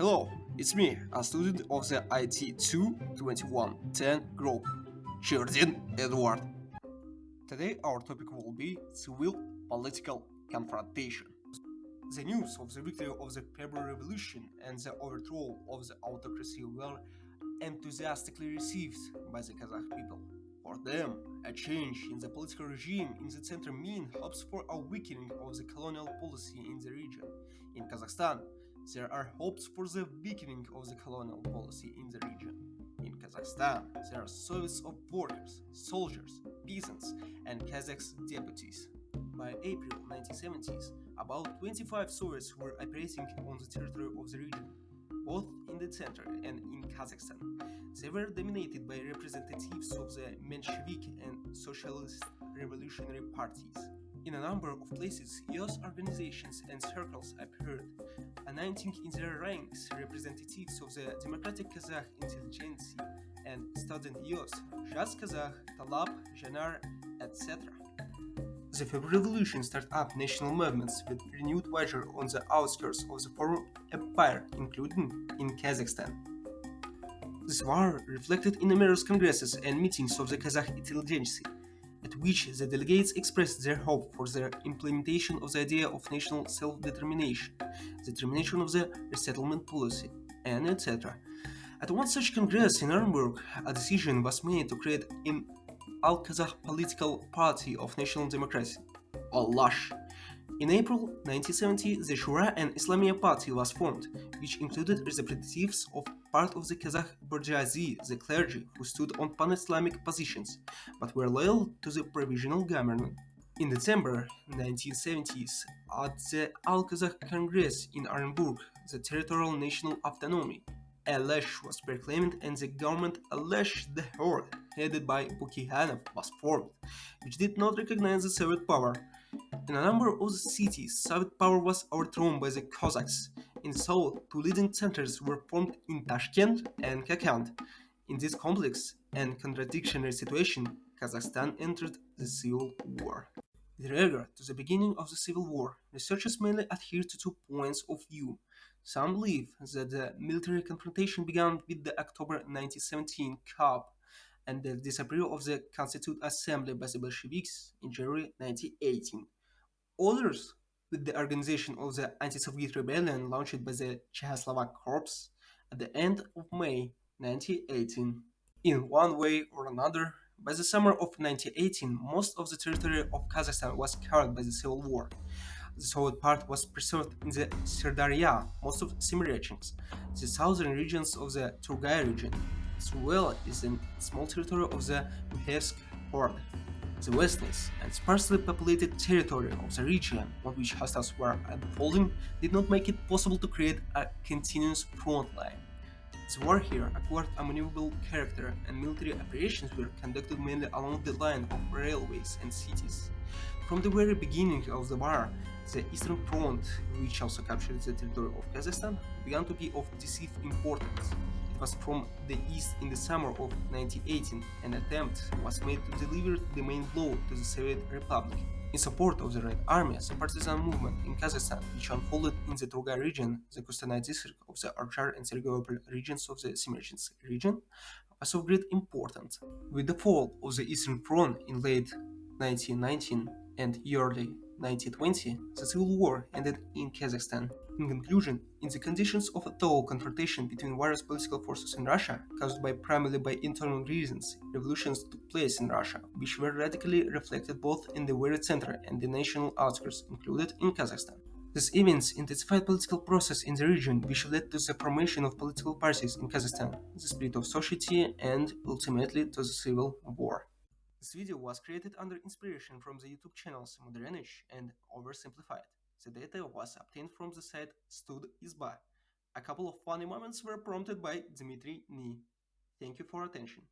Hello, it's me, a student of the IT 22110 group, Cherdin Edward. Today our topic will be civil political confrontation. The news of the victory of the February Revolution and the overthrow of the autocracy were enthusiastically received by the Kazakh people. For them, a change in the political regime in the center mean hopes for a weakening of the colonial policy in the region. In Kazakhstan, there are hopes for the weakening of the colonial policy in the region. In Kazakhstan, there are Soviets of workers, soldiers, peasants, and Kazakhs deputies. By April 1970s, about 25 Soviets were operating on the territory of the region, both in the center and in Kazakhstan. They were dominated by representatives of the Menshevik and Socialist revolutionary parties. In a number of places, youth organizations and circles appeared, announcing in their ranks representatives of the Democratic Kazakh intelligentsia and student youth, Zhas Kazakh, Talap, Janar, etc. The February Revolution started up national movements with renewed vigor on the outskirts of the former empire, including in Kazakhstan. This war reflected in numerous congresses and meetings of the Kazakh intelligentsia, which the delegates expressed their hope for the implementation of the idea of national self-determination, the termination of the resettlement policy, and etc. At one such congress in Orenburg, a decision was made to create an Al-Kazakh political party of national democracy, Alash. In April 1970, the Shura-i-Islamia Party was formed, which included representatives of part of the Kazakh bourgeoisie, the clergy, who stood on pan-Islamic positions, but were loyal to the provisional government. In December 1970s, at the Al-Kazakh Congress in Orenburg, the territorial national autonomy, Alash was proclaimed and the government Alash the Horde, headed by Bukeikhanov, was formed, which did not recognize the Soviet power. In a number of cities, Soviet power was overthrown by the Cossacks. In Seoul, two leading centers were formed in Tashkent and Kokand. In this complex and contradictory situation, Kazakhstan entered the Civil War. With regard to the beginning of the Civil War, researchers mainly adhere to two points of view. Some believe that the military confrontation began with the October 1917 coup and the disapproval of the Constituent Assembly by the Bolsheviks in January 1918. Others, with the organization of the anti-Soviet rebellion launched by the Czechoslovak Corps at the end of May 1918. In one way or another, by the summer of 1918, most of the territory of Kazakhstan was covered by the civil war. The Soviet part was preserved in the Sirdarya, most of Semirechens, the southern regions of the Turgay region, as well as the small territory of the Mihevsk Horde. The vastness and sparsely populated territory of the region on which hostiles were unfolding did not make it possible to create a continuous front line. The war here acquired a maneuverable character and military operations were conducted mainly along the line of railways and cities. From the very beginning of the war, the Eastern Front, which also captured the territory of Kazakhstan, began to be of decisive importance was from the east in the summer of 1918, an attempt was made to deliver the main blow to the Soviet Republic. In support of the Red Army, the partisan movement in Kazakhstan, which unfolded in the Turgay region, the Kostanay district of the Archar and Sergeyopol regions of the Semirechens region, was of great importance. With the fall of the Eastern Front in late 1919 and early 1920, the civil war ended in Kazakhstan. In conclusion, in the conditions of a total confrontation between various political forces in Russia, caused by primarily by internal reasons, revolutions took place in Russia, which were radically reflected both in the very center and the national outskirts, included in Kazakhstan. These events intensified political process in the region, which led to the formation of political parties in Kazakhstan, the split of society, and ultimately to the civil war. This video was created under inspiration from the YouTube channels Modernich and Oversimplified. The data was obtained from the site StudIzba. A couple of funny moments were prompted by Dmitry Ni. Thank you for attention.